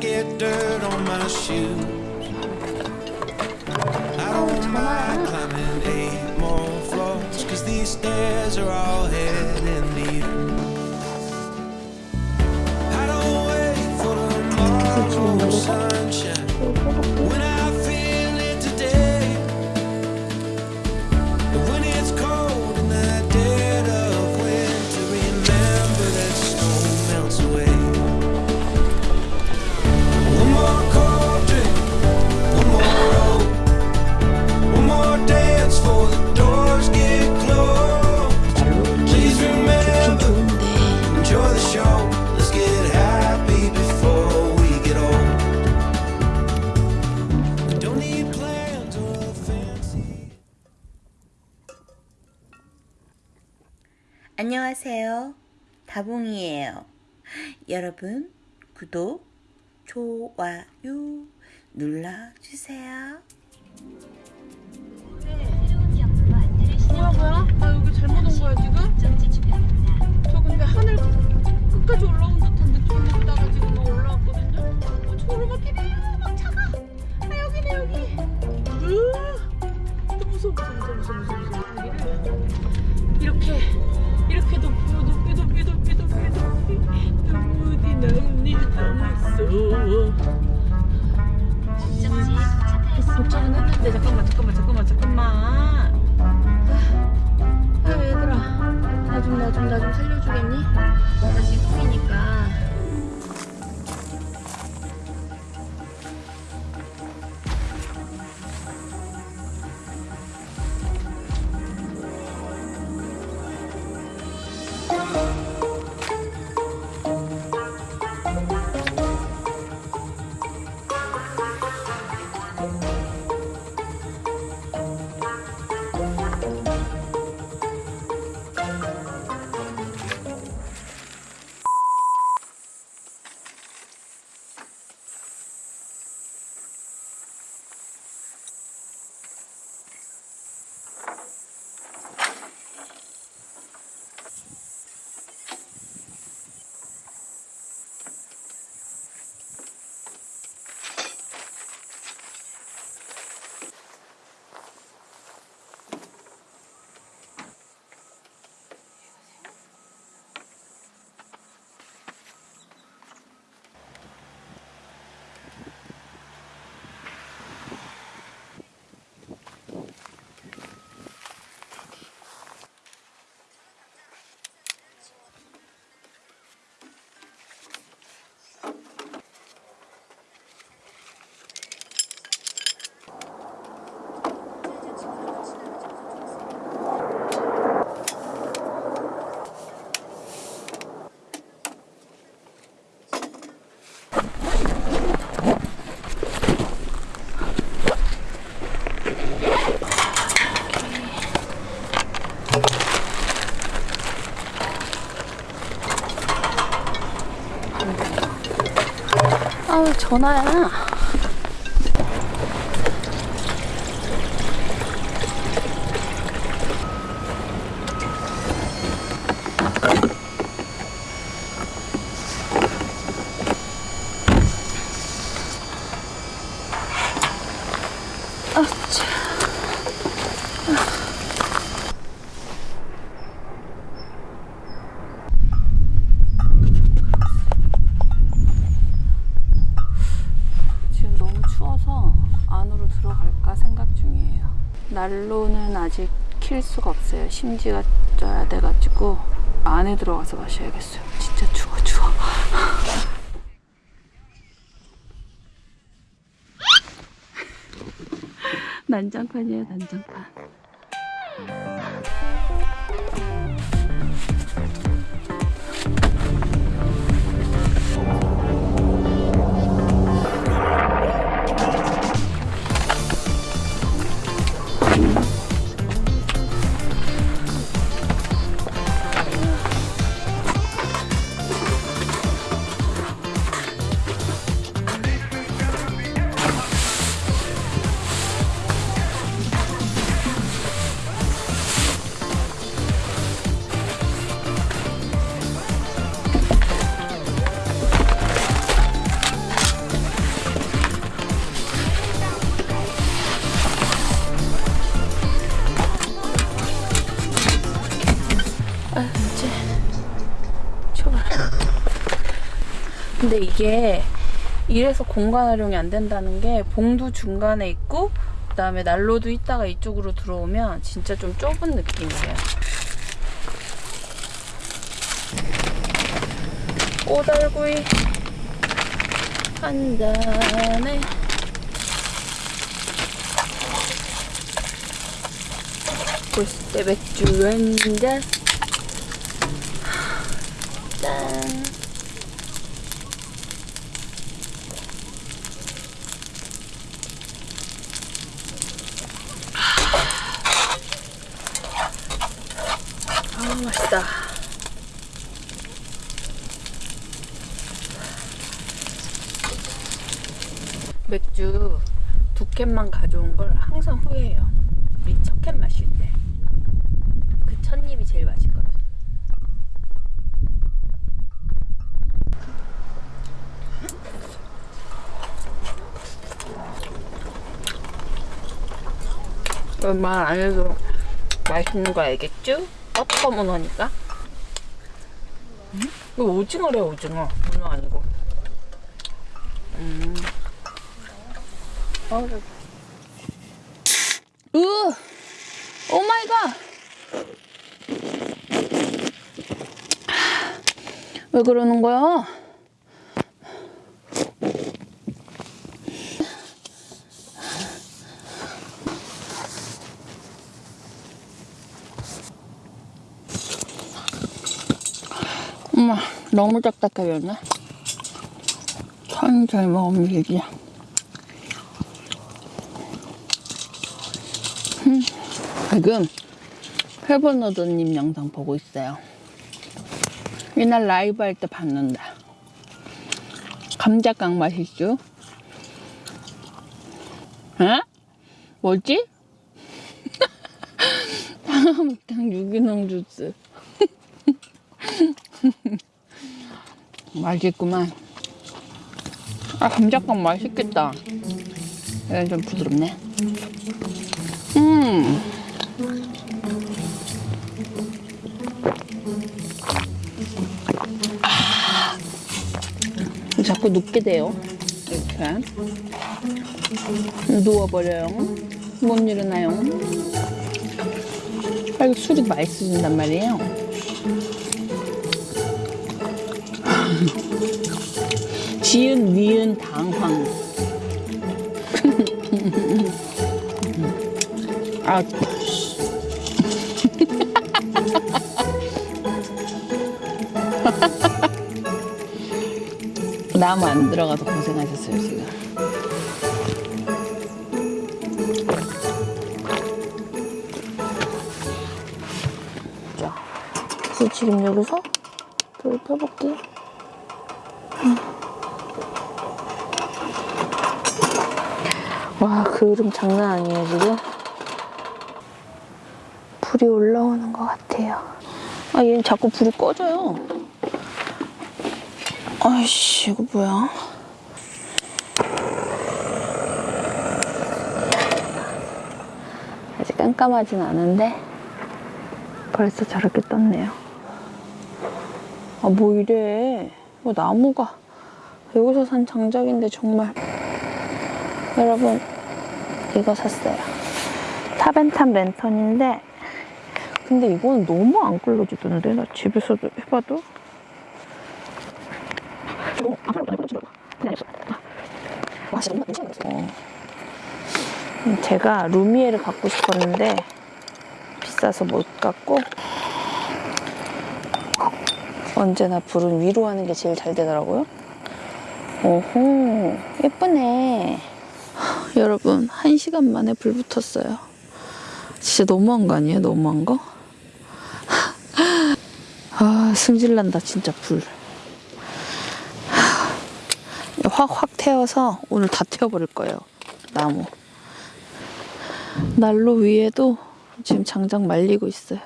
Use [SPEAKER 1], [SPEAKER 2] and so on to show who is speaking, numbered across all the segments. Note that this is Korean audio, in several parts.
[SPEAKER 1] get dirt on my shoes. I don't mind climbing eight more floors, cause these stairs are all heading to you. I don't wait for tomorrow's sunshine
[SPEAKER 2] 다봉이에요. 여러분, 구독, 좋아요 눌러주세요.
[SPEAKER 3] 뭐야 뭐야? 나 여기 잘못 온 거야 지금? 저 근데 하늘 끝까지 올라온 듯한데 좀 있다가 지금 너 전화야 아차 지금 너무 추워서 안으로 들어갈까 생각 중이에요. 난로는 아직 킬 수가 없어요. 심지가 쪄야 돼가지고 안에 들어가서 마셔야겠어요. 진짜 추워 추워. 난장판이에요 난장판. 근데 이게 이래서 공간 활용이 안 된다는 게 봉도 중간에 있고 그 다음에 난로도 있다가 이쪽으로 들어오면 진짜 좀 좁은 느낌이에요. 꼬달구이 한 잔에 볼때 맥주 한 잔. 짠. 아 맛있다. 맥주 두 캔만 가져온 걸 항상 후회해요. 이 첫 캔 마실 때. 그 첫 입이 제일 맛있거든. 말안 해도 맛있는 거 알겠죠? 버터 문어니까. 음? 이거 오징어래 오징어. 문어 아니고. 음. 어, 저기. 으! 오 마이 갓! 왜 그러는 거야? 엄마, 너무 딱딱해졌네. 천천히 먹으면 되지. 음, 지금 회번너드님 영상 보고 있어요. 이날 라이브 할때 봤는데. 감자깡 맛있죠? 에? 뭐지? 방어묵탕 유기농 주스. 맛있구만. 아, 감자깡 맛있겠다. 얘는 좀 부드럽네. 음. 자꾸 눕게 돼요. 이렇게. 누워버려요. 못 일어나요. 아, 이거 술이 맛있어진단 말이에요. 지은, 니은, 당황. 아, 나무 안 들어가서 고생하셨어요, 지금. 자, 그래서 지금 여기서 불 펴볼게요. 와, 그름 장난 아니에요, 지금? 불이 올라오는 것 같아요. 아, 얘는 자꾸 불이 꺼져요. 아이씨, 이거 뭐야? 아직 깜깜하진 않은데 벌써 저렇게 떴네요. 아, 뭐 이래. 뭐 나무가 여기서 산 장작인데 정말 여러분 이거 샀어요. 타벤탑 랜턴인데 근데 이거는 너무 안 끌려지던데 나 집에서도 해봐도 어. 음, 제가 루미에를 갖고 싶었는데 비싸서 못 갖고 언제나 불은 위로 하는 게 제일 잘 되더라고요. 오호 예쁘네. 하, 여러분 한 시간 만에 불 붙었어요. 진짜 너무한 거 아니에요? 너무한 거? 아 승질난다 진짜 불. 확확 태워서 오늘 다 태워버릴 거예요. 나무. 난로 위에도 지금 장작 말리고 있어요.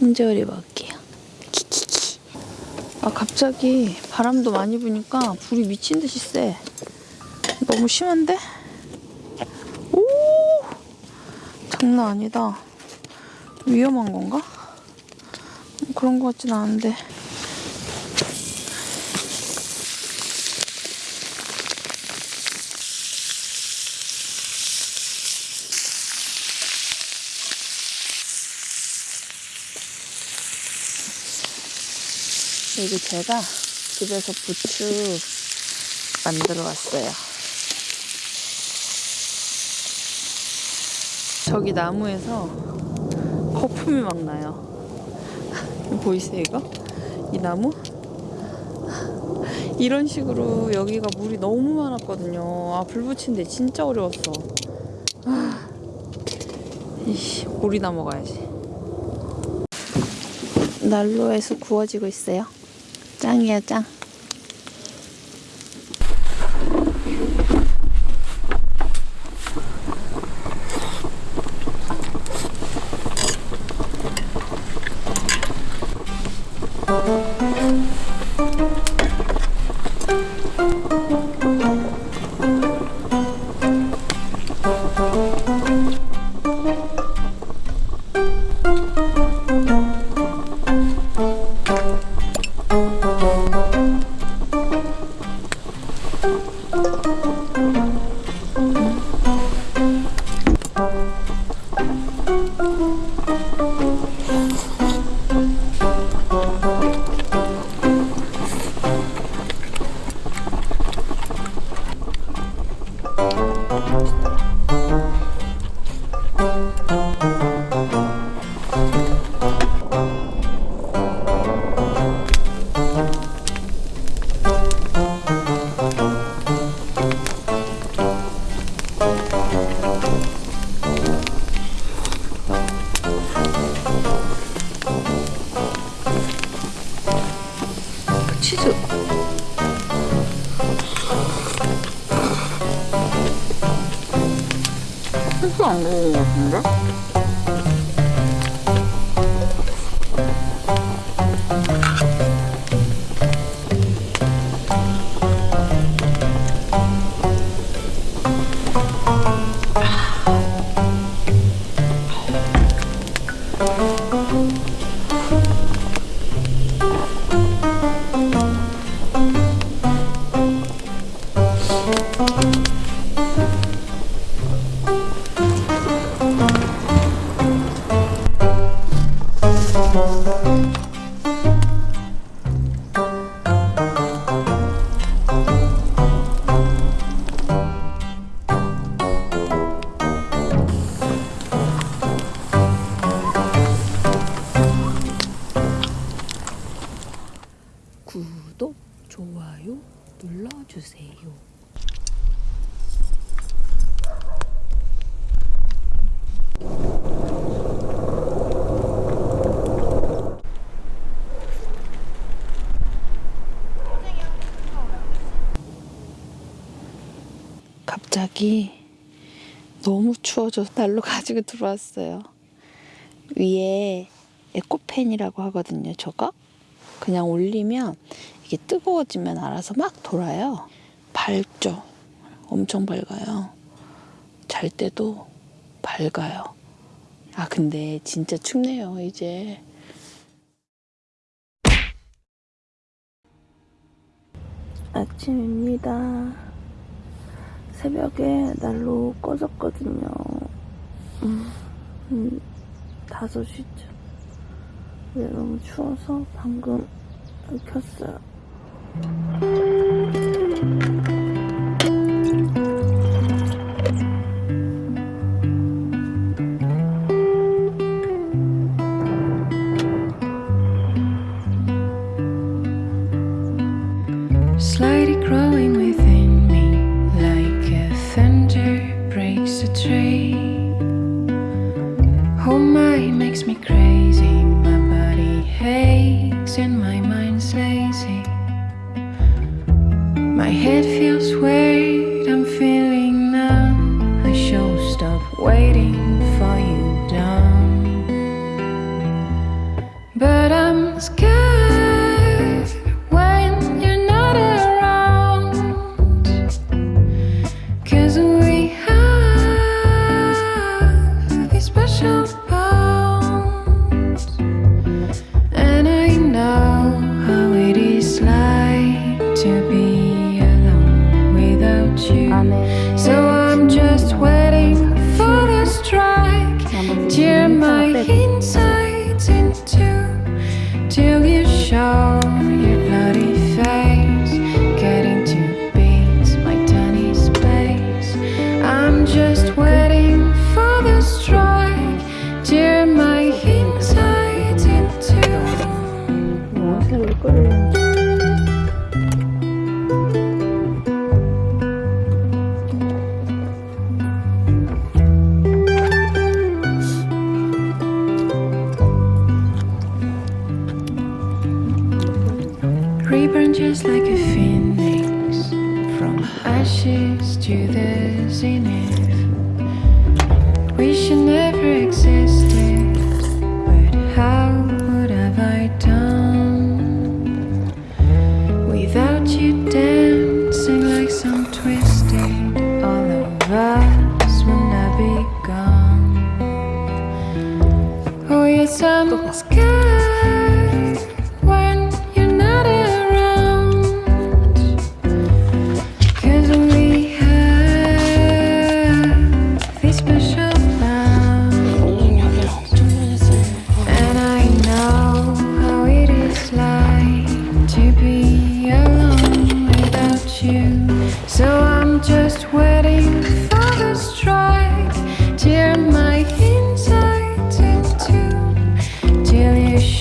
[SPEAKER 3] 홍제오리 먹을게요. 키키키. 아 갑자기 바람도 많이 부니까 불이 미친 듯이 세. 너무 심한데? 장난 아니다. 위험한 건가? 그런 것 같진 않은데. 여기 제가 집에서 부추 만들어 왔어요. 저기 나무에서 거품이 막 나요. 보이세요, 이거? 이 나무? 이런 식으로 여기가 물이 너무 많았거든요. 아, 불 붙이는데 진짜 어려웠어. 아, 이씨, 오리나 먹어야지. 난로에서 구워지고 있어요. 짱이야, 짱. 치즈. 치즈 안 먹은 것 같은데? 갑자기 너무 추워져서 난로 가지고 들어왔어요. 위에 에코팬이라고 하거든요, 저거. 그냥 올리면 이게 뜨거워지면 알아서 막 돌아요. 밝죠? 엄청 밝아요. 잘 때도 밝아요. 아, 근데 진짜 춥네요, 이제. 아침입니다. 새벽에 난로 꺼졌거든요. 음, 음, 5시쯤. 근데 너무 추워서 방금 켰어요.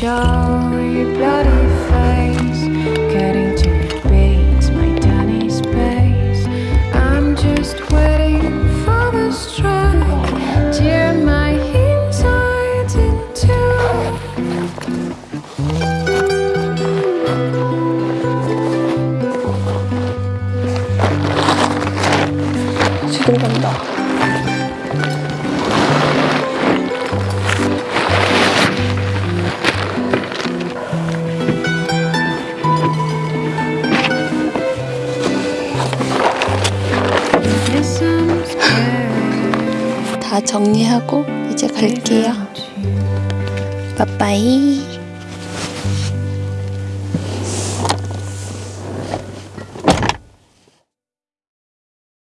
[SPEAKER 4] show your bloody face. Beats, my tiny space I'm just waiting for the strike. Tear my insides in two.
[SPEAKER 3] 지금 간다.
[SPEAKER 2] 갈게요. 빠빠이.